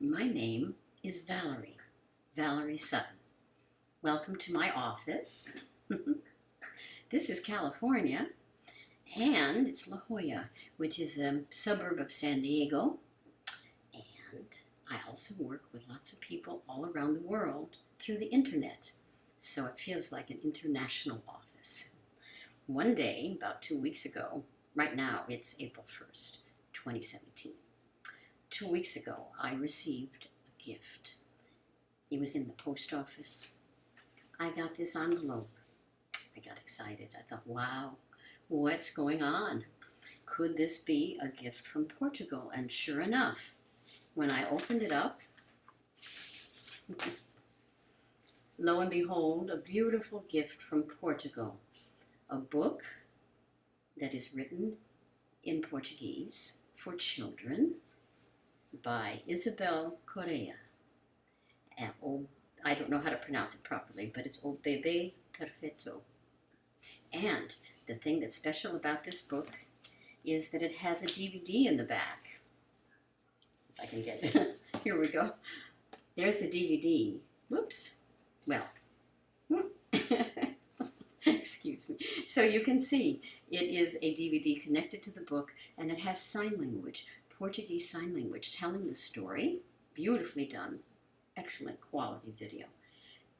My name is Valerie, Valerie Sutton. Welcome to my office. this is California, and it's La Jolla, which is a suburb of San Diego. And I also work with lots of people all around the world through the internet, so it feels like an international office. One day, about two weeks ago, right now it's April 1st, 2017 two weeks ago, I received a gift. It was in the post office. I got this envelope. I got excited. I thought, wow, what's going on? Could this be a gift from Portugal? And sure enough, when I opened it up, lo and behold, a beautiful gift from Portugal. A book that is written in Portuguese for children by Isabel Correa. And, oh, I don't know how to pronounce it properly, but it's oh, O Bebé Perfeito. And the thing that's special about this book is that it has a DVD in the back. If I can get it. Here we go. There's the DVD. Whoops. Well, excuse me. So you can see it is a DVD connected to the book and it has sign language. Portuguese Sign Language telling the story. Beautifully done. Excellent quality video.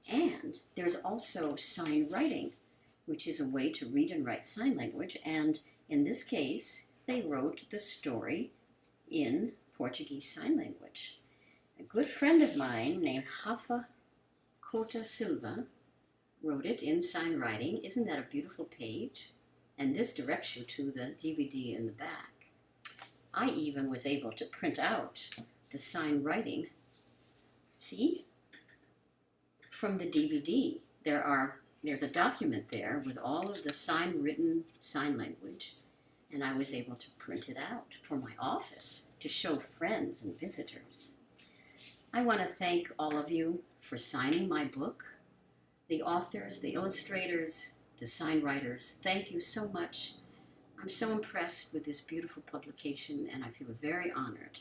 And there's also sign writing, which is a way to read and write sign language. And in this case, they wrote the story in Portuguese Sign Language. A good friend of mine named Rafa Cota Silva wrote it in sign writing. Isn't that a beautiful page? And this directs you to the DVD in the back. I even was able to print out the sign writing. See? From the DVD. There are there's a document there with all of the sign written sign language and I was able to print it out for my office to show friends and visitors. I want to thank all of you for signing my book, the authors, the illustrators, the sign writers. Thank you so much. I'm so impressed with this beautiful publication and I feel very honored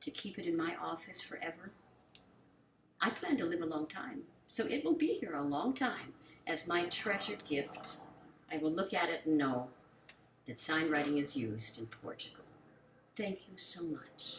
to keep it in my office forever. I plan to live a long time, so it will be here a long time as my treasured gift. I will look at it and know that sign writing is used in Portugal. Thank you so much.